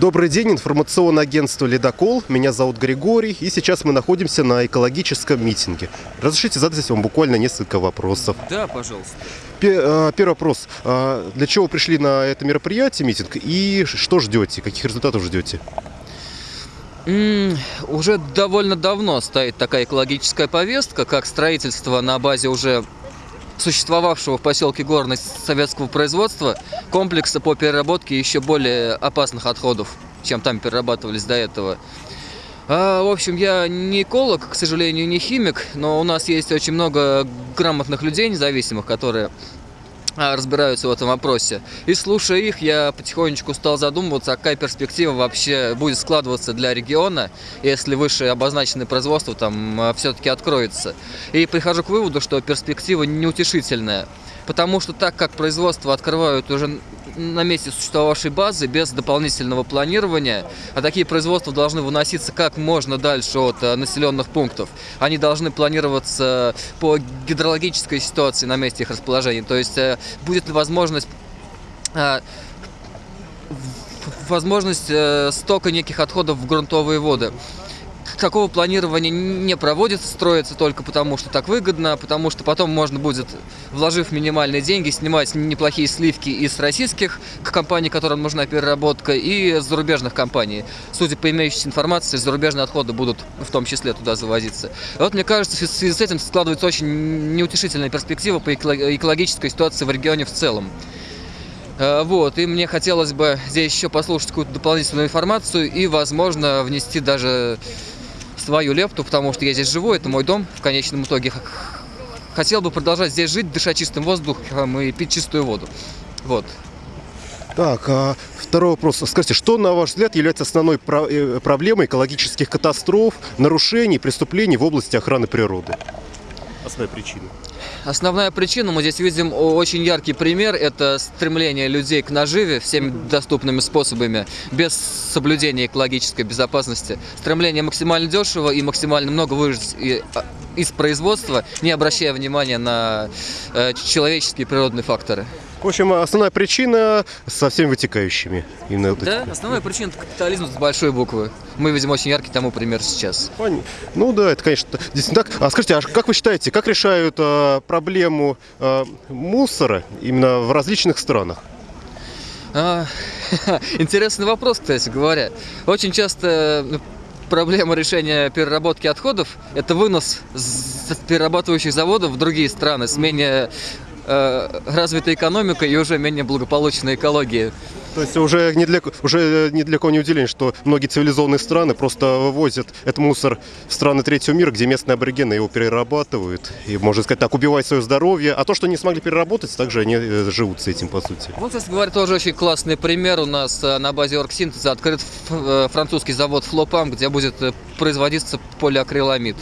Добрый день, информационное агентство «Ледокол». Меня зовут Григорий, и сейчас мы находимся на экологическом митинге. Разрешите задать вам буквально несколько вопросов. Да, пожалуйста. Э, Первый вопрос. А Для чего вы пришли на это мероприятие, митинг, и что ждете? Каких результатов ждете? Уже довольно давно стоит такая экологическая повестка, как строительство на базе уже существовавшего в поселке Горный советского производства комплекса по переработке еще более опасных отходов, чем там перерабатывались до этого. А, в общем, я не эколог, к сожалению, не химик, но у нас есть очень много грамотных людей независимых, которые разбираются в этом вопросе. И слушая их, я потихонечку стал задумываться, а какая перспектива вообще будет складываться для региона, если выше обозначенное производство там все-таки откроется. И прихожу к выводу, что перспектива неутешительная. Потому что так как производство открывают уже на месте существовавшей базы без дополнительного планирования, а такие производства должны выноситься как можно дальше от э, населенных пунктов. Они должны планироваться по гидрологической ситуации на месте их расположения. То есть э, будет ли возможность э, возможность э, стока неких отходов в грунтовые воды. Такого планирования не проводится, строится только потому, что так выгодно, потому что потом можно будет, вложив минимальные деньги, снимать неплохие сливки из российских компаний, которым нужна переработка, и зарубежных компаний. Судя по имеющейся информации, зарубежные отходы будут в том числе туда завозиться. И вот мне кажется, в связи с этим складывается очень неутешительная перспектива по эко- экологической ситуации в регионе в целом. Э, Вот, и мне хотелось бы здесь еще послушать какую-то дополнительную информацию и, возможно, внести даже свою лепту, потому что я здесь живу, это мой дом в конечном итоге. Хотел бы продолжать здесь жить, дышать чистым воздухом и пить чистую воду. Вот. Так, а второй вопрос. Скажите, что, на ваш взгляд, является основной э, проблемой экологических катастроф, нарушений, преступлений в области охраны природы? Основная причина. Основная причина, мы здесь видим очень яркий пример, это стремление людей к наживе всеми доступными способами, без соблюдения экологической безопасности. Стремление максимально дешево и максимально много выжить а, из производства, не обращая внимания на э, человеческие и природные факторы. В общем, основная причина со всеми вытекающими. Именно вот Да, эти. основная причина это капитализм с большой буквы. Мы видим очень яркий тому пример сейчас. Ну да, это, конечно, действительно так. А скажите, а как вы считаете, как решают а, проблему а, мусора именно в различных странах? А, Интересный вопрос, кстати говоря. Очень часто ну, проблема решения переработки отходов – это вынос с перерабатывающих заводов в другие страны с менее э, развитой экономикой и уже менее благополучной экологией. То есть уже ни для, уже ни для кого не удивление, что многие цивилизованные страны просто вывозят этот мусор в страны третьего мира, где местные аборигены его перерабатывают и, можно сказать так, убивают свое здоровье. А то, что не смогли переработать, также они э, живут с этим, по сути. Вот, кстати говоря, тоже очень классный пример. У нас э, на базе Оргсинтеза открыт э, французский завод Флопам, где будет э, производиться полиакриламид.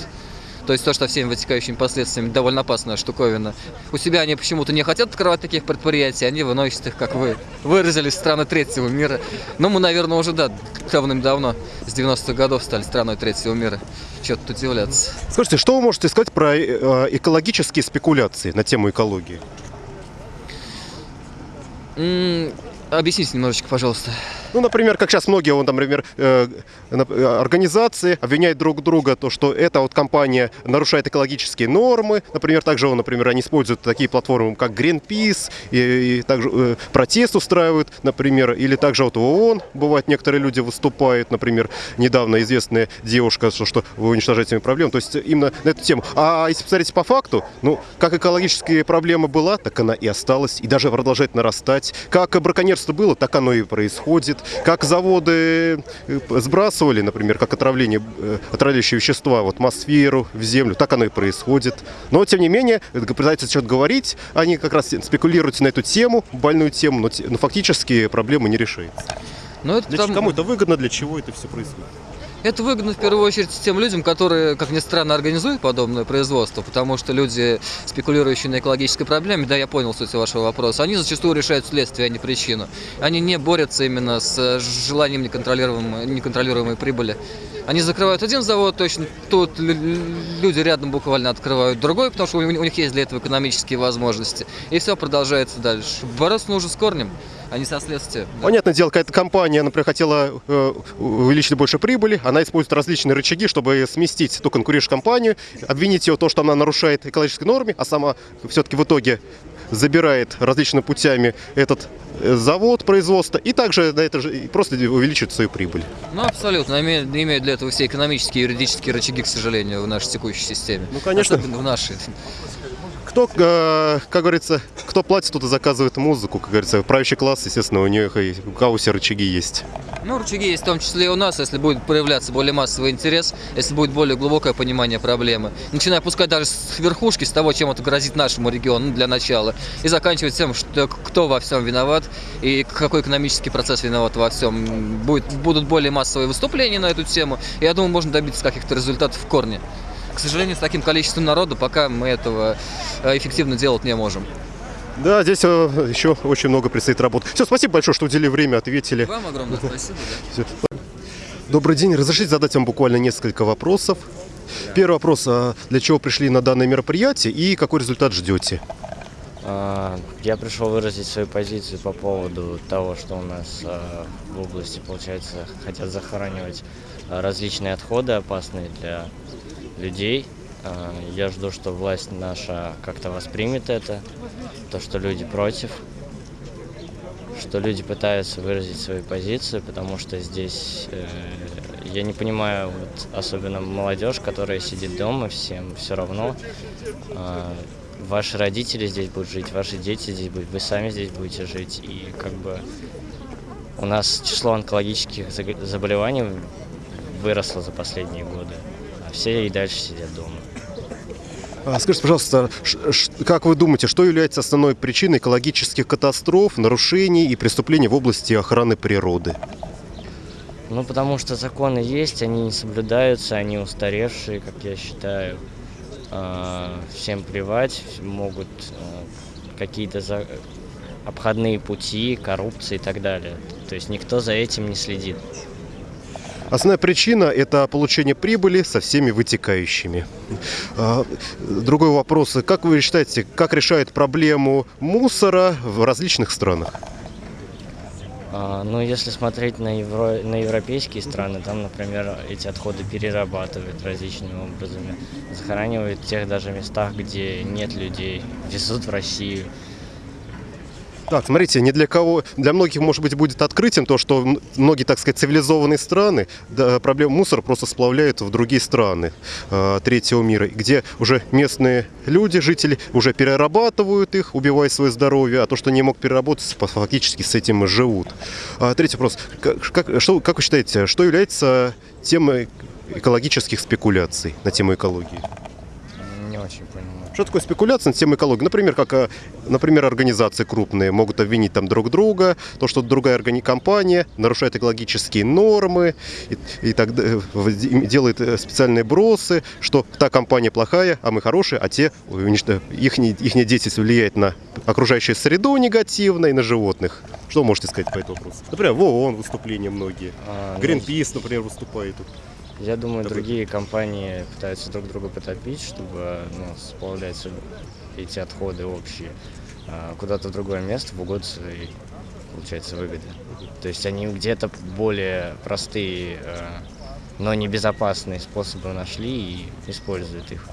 То есть то, что всеми вытекающими последствиями довольно опасная штуковина. У себя они почему-то не хотят открывать таких предприятий, они выносят их, как вы выразились, страны третьего мира. Но мы, наверное, уже, да, давным-давно, с 90-х годов стали страной третьего мира. Чего тут удивляться. Скажите, что вы можете сказать про э, экологические спекуляции на тему экологии? М, Объясните немножечко, пожалуйста. Ну, например, как сейчас многие, вон, там, например, э, нап- э, организации обвиняют друг друга, то, что эта вот компания нарушает экологические нормы. Например, также, например, они используют такие платформы, как Greenpeace, и, и также э, протест устраивают, например, или также вот ООН, бывает, некоторые люди выступают, например, недавно известная девушка, что, что вы уничтожаете мои проблемы, то есть именно на эту тему. А если посмотреть по факту, ну, как экологическая проблема была, так она и осталась, и даже продолжает нарастать. Как браконьерство было, так оно и происходит. Как заводы э, сбрасывали, например, как отравление, э, отравляющие вещества в атмосферу, в землю, так оно и происходит. Но, тем не менее, это пытаются что-то говорить, они как раз спекулируют на эту тему, больную тему, но, но фактически проблема не решается. Ну, это Для там- Кому это выгодно, для чего это все происходит? Это выгодно в первую очередь тем людям, которые, как ни странно, организуют подобное производство, потому что люди, спекулирующие на экологической проблеме, да, я понял суть вашего вопроса, они зачастую решают следствие, а не причину. Они не борются именно с желанием неконтролируемой, неконтролируемой прибыли. Они закрывают один завод, точно тут лю- лю- люди рядом буквально открывают другой, потому что у них есть для этого экономические возможности. И все продолжается дальше. Бороться нужно с корнем. А не со следствия. Да. Понятное дело, какая-то компания, например, хотела э, увеличить больше прибыли, она использует различные рычаги, чтобы сместить ту конкурирующую компанию, обвинить ее в том, что она нарушает экологические нормы, а сама все-таки в итоге забирает различными путями этот э, завод производства и также на это же просто увеличивает свою прибыль. Ну, абсолютно. Имеют, имеют для этого все экономические и юридические рычаги, к сожалению, в нашей текущей системе. Ну, конечно. Особенно в нашей. Кто, э, как говорится, кто платит, тот и заказывает музыку, как говорится. Правящий класс, естественно, у них и у все рычаги есть. Ну, рычаги есть в том числе и у нас, если будет проявляться более массовый интерес, если будет более глубокое понимание проблемы. Начиная пускать даже с верхушки, с того, чем это грозит нашему региону ну, для начала, и заканчивать тем, что кто во всем виноват и какой экономический процесс виноват во всем. Будет, будут более массовые выступления на эту тему, я думаю, можно добиться каких-то результатов в корне. К сожалению, с таким количеством народа пока мы этого э, эффективно делать не можем. Да, здесь э, еще очень много предстоит работы. Все, спасибо большое, что уделили время, ответили. Вам огромное спасибо. Да. Добрый день. Разрешите задать вам буквально несколько вопросов. Первый вопрос. а Для чего пришли на данное мероприятие и какой результат ждете? А, Я пришел выразить свою позицию по поводу того, что у нас а, в области, получается, хотят захоранивать различные отходы, опасные для людей. А, Я жду, что власть наша как-то воспримет это, то, что люди против, что люди пытаются выразить свою позицию, потому что здесь э, я не понимаю, вот, особенно молодежь, которая сидит дома, всем все равно. А, Ваши родители здесь будут жить, ваши дети здесь будут, вы сами здесь будете жить. И как бы у нас число онкологических заболеваний выросло за последние годы, а все и дальше сидят дома. А, Скажите, пожалуйста, как вы думаете, что является основной причиной экологических катастроф, нарушений и преступлений в области охраны природы? Ну, потому что законы есть, они не соблюдаются, они устаревшие, как я считаю. А, Всем плевать, могут а, какие-то за- обходные пути, коррупция и так далее. То есть никто за этим не следит. Основная причина – это получение прибыли со всеми вытекающими. А, Другой вопрос. Как вы считаете, как решает проблему мусора в различных странах? А, Ну, если смотреть на, евро... на европейские страны, там, например, эти отходы перерабатывают различными образами, захоранивают в тех даже местах, где нет людей, везут в Россию. Так, смотрите, не для кого, для многих, может быть, будет открытием то, что многие, так сказать, цивилизованные страны да, проблему мусора просто сплавляют в другие страны э, третьего мира, где уже местные люди, жители, уже перерабатывают их, убивая свое здоровье, а то, что не мог переработать, фактически с этим и живут. А, третий вопрос. Как, как- что, как вы считаете, что является темой экологических спекуляций на тему экологии? Не очень понимаю. Что такое спекуляция на тему экологии? Например, как, э, например, организации крупные могут обвинить там друг друга, то, что другая органи- компания нарушает экологические нормы и, и так в- делает э, специальные бросы, что та компания плохая, а мы хорошие, а те, их, их деятельность влияет на окружающую среду негативно и на животных. Что вы можете сказать по этому вопросу? Например, в ООН выступления многие. А, Greenpeace, например, выступает тут. Я думаю, Который- другие компании пытаются друг друга потопить, чтобы ну, сплавлять эти отходы общие а, куда-то в другое место в угоду своей, получается, выгоды. То есть они где-то более простые, а, но небезопасные способы нашли и используют их.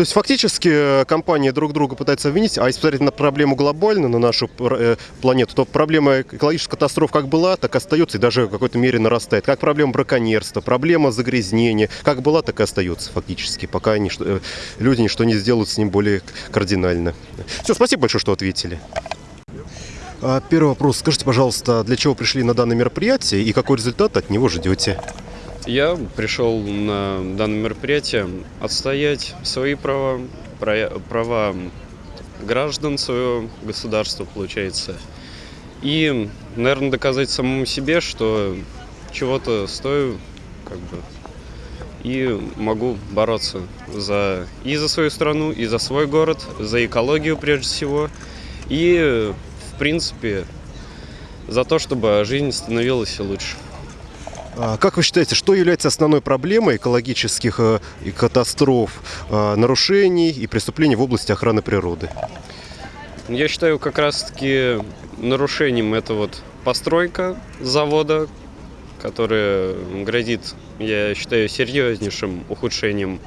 То есть фактически э, компании друг друга пытаются обвинить, а если посмотреть на проблему глобально, на нашу э, планету, то проблема экологических катастроф как была, так остается и даже в какой-то мере нарастает. Как проблема браконьерства, проблема загрязнения, как была, так и остается фактически, пока ничто- э, люди ничто не сделают с ним более кардинально. Все, спасибо большое, что ответили. А, Первый вопрос. Скажите, пожалуйста, для чего пришли на данное мероприятие и какой результат от него ждете? Я пришел на данное мероприятие отстоять свои права, права граждан своего государства, получается. И, наверное, доказать самому себе, что чего-то стою, как бы, и могу бороться за, и за свою страну, и за свой город, за экологию прежде всего, и, в принципе, за то, чтобы жизнь становилась лучше. А, Как вы считаете, что является основной проблемой экологических э, катастроф, э, нарушений и преступлений в области охраны природы? я считаю, как раз-таки нарушением это вот постройка завода, которая грозит, я считаю, серьезнейшим ухудшением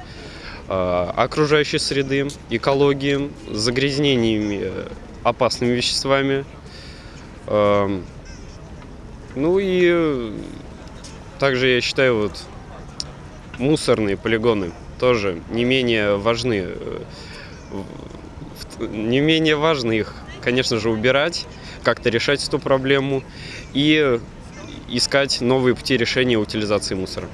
э, окружающей среды, экологии, загрязнениями э, опасными веществами. Ну и также я считаю, вот мусорные полигоны тоже не менее важны. э, Не менее важно их, конечно же, убирать, как-то решать эту проблему и искать новые пути решения утилизации мусора.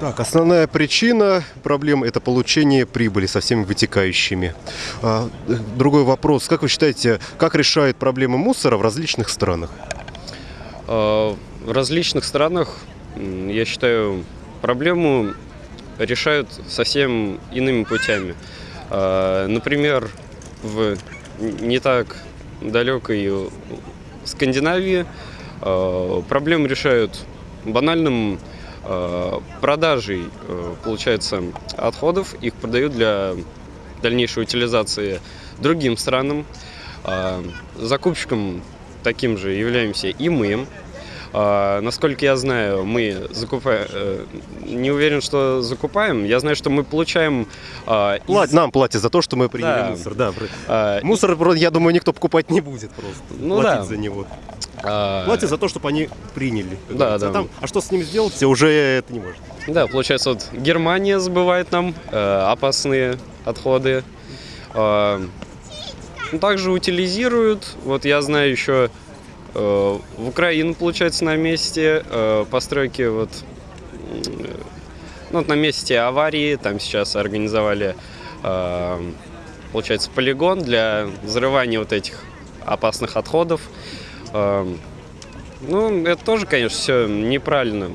Так, основная причина проблем – это получение прибыли со всеми вытекающими. А, э, другой вопрос. Как вы считаете, как решают проблемы мусора в различных странах? Э, В различных странах, я считаю, проблему решают совсем иными путями. Э, Например, в не так далекой Скандинавии э, проблему решают банальным продажей, получается, отходов. Их продают для дальнейшей утилизации другим странам. Закупщиком таким же являемся и мы. А, Насколько я знаю, мы закупаем, не уверен, что закупаем. Я знаю, что мы получаем а, из- Плат- Нам платят за то, что мы приняли Да. мусор. Да, а, Мусор, я думаю, никто покупать не будет просто. Ну платить да. за него. а, Платят за то, чтобы они приняли. Да, да. Там- а что с ними сделать, уже это не может. Да, получается, вот Германия сбывает нам э, опасные отходы. Э, также утилизируют. Вот я знаю еще э, в Украину, получается, на месте э, постройки вот, м, ну, вот на месте аварии. Там сейчас организовали, э, получается, полигон для взрывания вот этих опасных отходов. Э, ну, это тоже, конечно, все неправильно.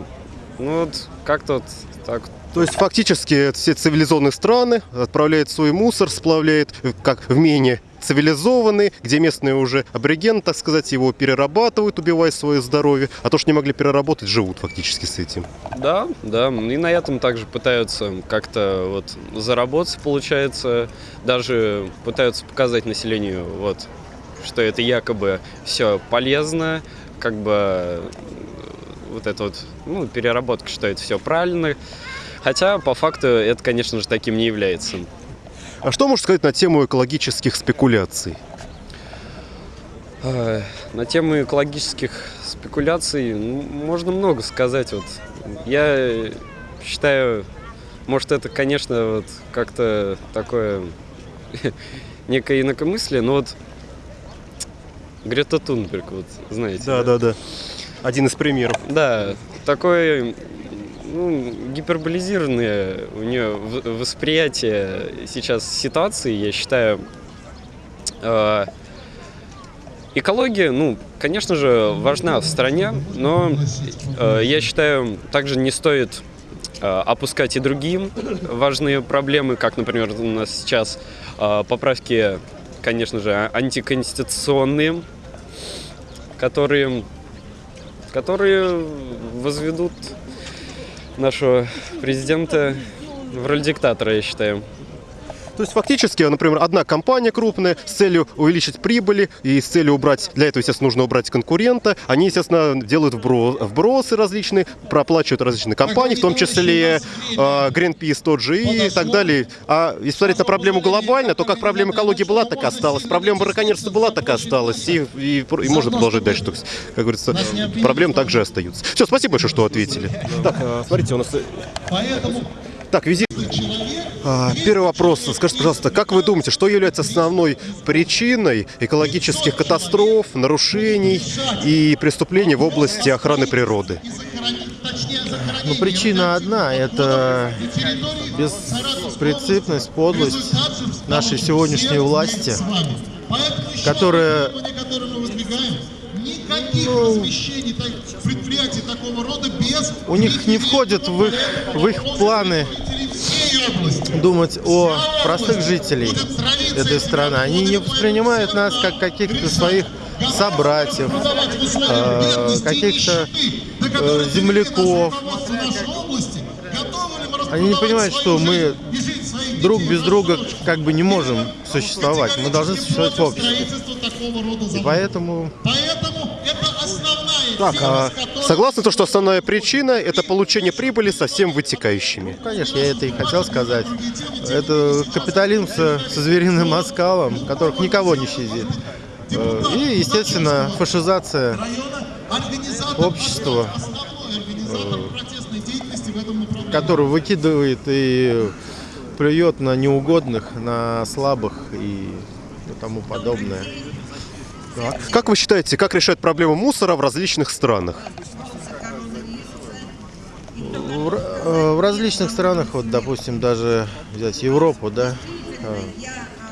Ну вот как-то вот так. То есть фактически все цивилизованные страны отправляют свой мусор, сплавляют э, как в менее цивилизованные, где местные уже аборигены, так сказать, его перерабатывают, убивая свое здоровье, а то, что не могли переработать, живут фактически с этим. Да, да. И на этом также пытаются как-то вот заработать, получается. Даже пытаются показать населению, вот, что это якобы все полезно, как бы вот это вот, ну, переработка, что это все правильно. Хотя, по факту, это, конечно же, таким не является. А что можно сказать на тему экологических спекуляций? Ай, На тему экологических спекуляций ну, можно много сказать. Вот я считаю, может это, конечно, вот как-то такое некое инакомыслие, но вот Грета Тунберг, вот знаете. Да, да, да. Один из примеров. Да, такое ну, гиперболизированное у нее восприятие сейчас ситуации, я считаю. Э, Экология, ну, конечно же, важна в стране, но э, я считаю, также не стоит э, опускать и другие важные проблемы, как, например, у нас сейчас э, поправки, конечно же, антиконституционные, которые которые возведут нашего президента в роль диктатора, я считаю. То есть фактически, например, одна компания крупная с целью увеличить прибыли и с целью убрать, для этого, естественно, нужно убрать конкурента, они, естественно, делают вбро- вбросы различные, проплачивают различные компании, в том числе э, Greenpeace тот же и так далее. А если смотреть на проблему глобально, то как проблема экологии была, так и осталась. Проблема браконьерства была, так и осталась. И, и, и можно продолжать дальше. То есть, как говорится, проблемы также остаются. Все, спасибо большое, что ответили. Так, э, смотрите, у нас... Так, визит. А, Первый вопрос. Скажите, пожалуйста, как вы думаете, что является основной причиной экологических катастроф, нарушений и преступлений в области охраны природы? Ну, причина одна – это беспринципность, подлость нашей сегодняшней власти, которая ну, у них не входит в их, в их планы думать о простых жителей этой страны. Они не воспринимают нас как каких-то своих собратьев, э, каких-то э, земляков. Они не понимают, что мы друг без друга как бы не можем существовать. Мы должны существовать в обществе. И поэтому Так, а согласны то, что основная причина – это получение прибыли со всем вытекающими? Конечно, я это и хотел сказать. Это капитализм со, со звериным оскалом, которых никого не щадит. Э, И, естественно, фашизация общества, э, которое выкидывает и плюет на неугодных, на слабых и тому подобное. Как вы считаете, как решают проблему мусора в различных странах? В, э, в различных странах, вот, допустим, даже взять Европу, да, э,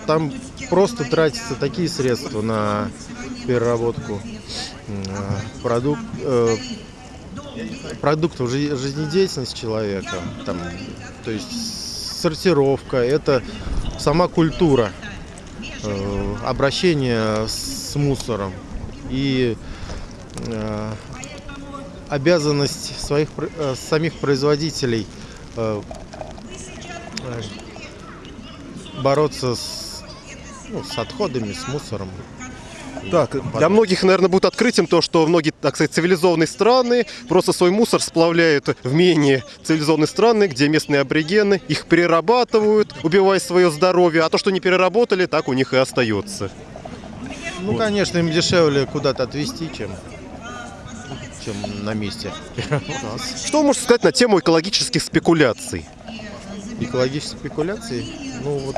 там просто тратятся такие средства на переработку э, продук- э, продуктов жи- жизнедеятельности человека, там, то есть сортировка, это сама культура э, обращения с мусором и э, обязанность своих э, самих производителей э, э, бороться с, ну, с отходами, с мусором. Так, для многих, наверное, будет открытием то, что многие, так сказать, цивилизованные страны просто свой мусор сплавляют в менее цивилизованные страны, где местные аборигены их перерабатывают, убивая свое здоровье, а то, что не переработали, так у них и остается. Ну, конечно, им дешевле куда-то отвезти, чем, чем на месте. Что можете сказать на тему экологических спекуляций? Экологические спекуляции, ну, вот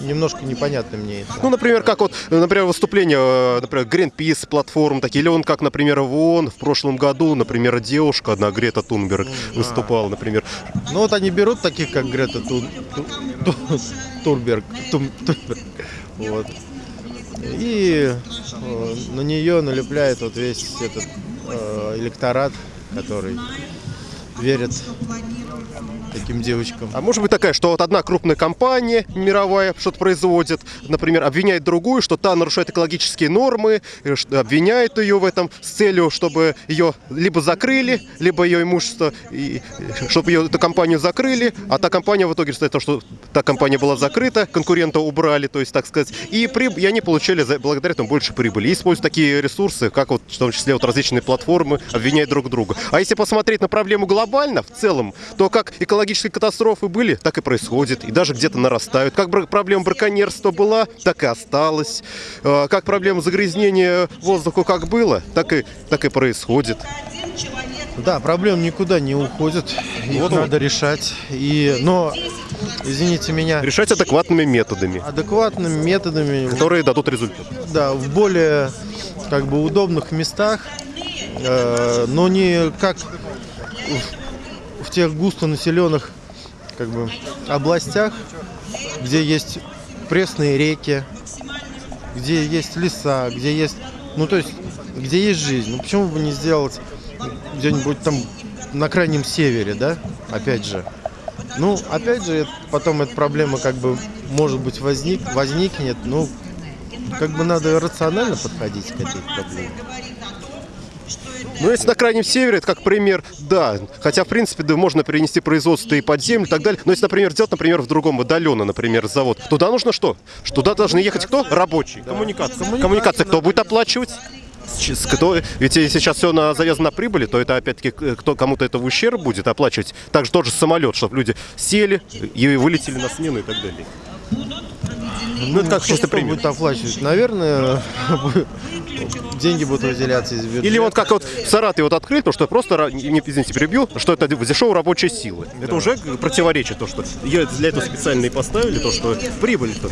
немножко непонятно мне это. Ну, например, как вот, э, например, выступления, э, например, Greenpeace платформ такие, или он как, например, в ООН в прошлом году, например, девушка одна, Грета Тунберг, выступала, например. Ну вот они берут таких, как Грета Тун, Ту- Ту- Турберг, Тум- Тунберг, вот. И э, на нее налепляет вот весь этот э, электорат, который верит таким девочкам. А может быть такая, что вот одна крупная компания мировая что-то производит, например, обвиняет другую, что та нарушает экологические нормы, э, обвиняет ее в этом с целью, чтобы ее либо закрыли, либо ее имущество, и, э, чтобы ее, эту компанию закрыли, а та компания в итоге считает, что та компания была закрыта, конкурента убрали, то есть, так сказать, и, приб- и они получили за- благодаря этому больше прибыли. И используют такие ресурсы, как вот, в том числе вот различные платформы, обвиняют друг друга. А если посмотреть на проблему глобально, в целом, то как экологические катастрофы были, так и происходит, и даже где-то нарастают. Как проблема браконьерства была, так и осталась. Э, Как проблема загрязнения воздуха как было, так и, так и происходит. Да, проблем никуда не уходят, их Вот надо решать. И, но, извините меня, Решать адекватными методами, адекватными методами, которые дадут результат. да, в более как бы удобных местах, э, но не как в, тех густонаселенных как бы областях, где есть пресные реки, где есть леса, где есть, ну то есть, где есть жизнь. Ну почему бы не сделать где-нибудь там на крайнем севере, да? Опять же. Ну, опять же, потом эта проблема как бы, может быть, возник, возникнет, ну, как бы надо рационально подходить к этой проблеме. Ну, если на Крайнем Севере, это как пример, да. Хотя, в принципе, да, можно перенести производство и под землю и так далее. Но если, например, сделать, например, в другом удаленно, например, завод, туда нужно что? Что Туда должны ехать кто? Рабочие. Коммуникация. Коммуникация. Кто будет оплачивать? Кто, ведь если сейчас все на, завязано на прибыли, то это опять-таки к- кто кому-то это в ущерб будет оплачивать. Также тот же самолет, чтобы люди сели и вылетели на смену и так далее. Ну, это как чисто пример. будет оплачивать? Наверное, деньги будут выделяться из бюджета. Или вот как вот в Саратове вот открыли, то что просто, не, извините, перебью, что это дешевая рабочая сила. Это уже противоречит то, что ее для этого специально и поставили, то, что прибыль -то.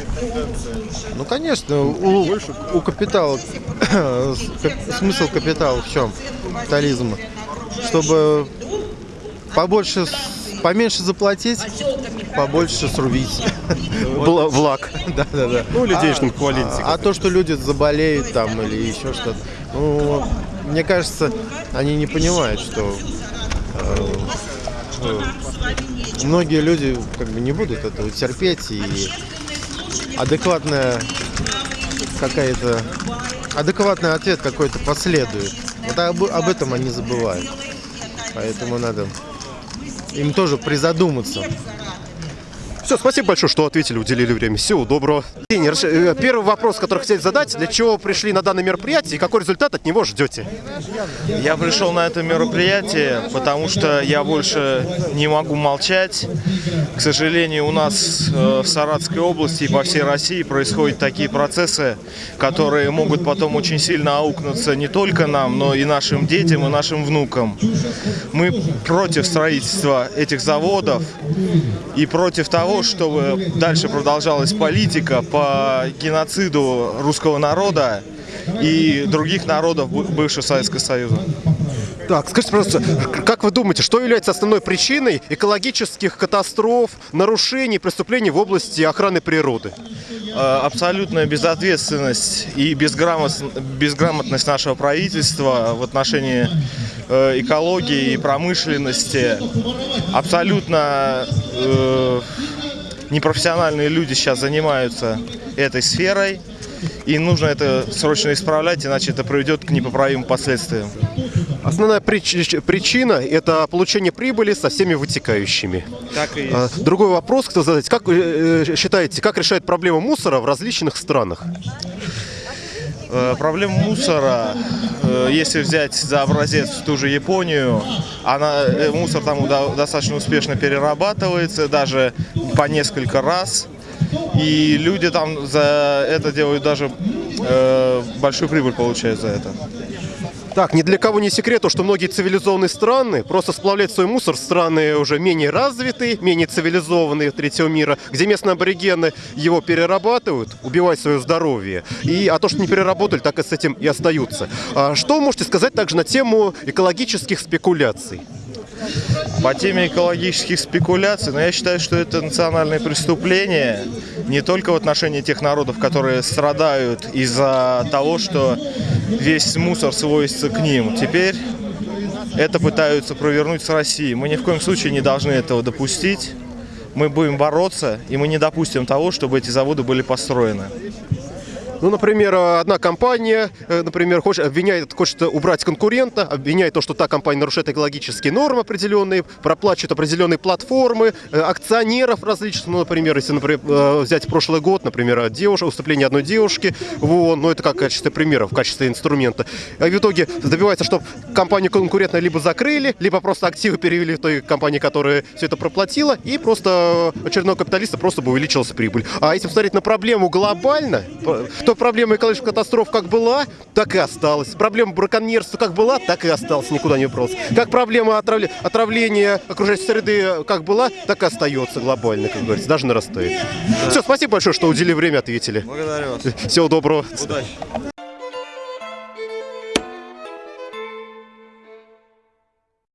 Ну, конечно, у, у капитала, смысл капитала в чем? Капитализма. Чтобы побольше, с- поменьше заплатить, побольше срубить. Бла- влаг. Да, да, да. Ну, или денежном эквиваленте. А, а то, что люди заболеют там или еще что-то, ну, мне кажется, они не понимают, что э, э, многие люди как бы не будут этого терпеть и адекватная какая-то адекватный ответ какой-то последует. Вот об, об этом они забывают. Поэтому надо им тоже призадуматься. Все, спасибо большое, что ответили, уделили время. Всего доброго. Э, Первый вопрос, который хотели задать. Для чего пришли на данное мероприятие и какой результат от него ждете? Я пришел на это мероприятие, потому что я больше не могу молчать. К сожалению, у нас э, в Саратовской области и по всей России происходят такие процессы, которые могут потом очень сильно аукнуться не только нам, но и нашим детям, и нашим внукам. Мы против строительства этих заводов и против того, чтобы дальше продолжалась политика по геноциду русского народа и других народов бы- бывшего Советского Союза. Так, скажите, пожалуйста, как вы думаете, что является основной причиной экологических катастроф, нарушений, преступлений в области охраны природы? Э, Абсолютная безответственность и безграмот- безграмотность нашего правительства в отношении э, экологии и промышленности. Абсолютно э, непрофессиональные люди сейчас занимаются этой сферой. И нужно это срочно исправлять, иначе это приведет к непоправимым последствиям. Основная прич- причина – это получение прибыли со всеми вытекающими. Так и А, Другой вопрос, кто задать. Как вы э, считаете, как решает проблему мусора в различных странах? Э, Проблема мусора, э, если взять за образец ту же Японию, она, э, мусор там до- достаточно успешно перерабатывается, даже по несколько раз. И люди там за это делают даже большую прибыль получают за это. Так, ни для кого не секрет, то, что многие цивилизованные страны просто сплавляют свой мусор в страны уже менее развитые, менее цивилизованные третьего мира, где местные аборигены его перерабатывают, убивают свое здоровье. И, а то, что не переработали, так и с этим и остаются. А что вы можете сказать также на тему экологических спекуляций? По теме экологических спекуляций, но я считаю, что это национальное преступление не только в отношении тех народов, которые страдают из-за того, что весь мусор сводится к ним. Теперь это пытаются провернуть с Россией. Мы ни в коем случае не должны этого допустить. Мы будем бороться, и мы не допустим того, чтобы эти заводы были построены. Ну, например, одна компания, э, например, хочет, обвиняет, хочет убрать конкурента, обвиняет то, что та компания нарушает экологические нормы определенные, проплачивает определенные платформы, э, акционеров различных, ну, например, если, например, э, взять прошлый год, например, девушка, выступление одной девушки в ООН, ну, это как в качестве примера, в качестве инструмента. А в итоге добивается, чтобы компанию конкурентную либо закрыли, либо просто активы перевели в той компании, которая все это проплатила, и просто очередного капиталиста просто бы увеличилась прибыль. А если посмотреть на проблему глобально, то проблема экологических катастроф как была, так и осталась. Проблема браконьерства как была, так и осталась, никуда не убралась. Как проблема отравля- отравления окружающей среды как была, так и остается глобально, как говорится, даже нарастает. Все, спасибо большое, что уделили время, ответили. Благодарю вас. Всего доброго. Удачи.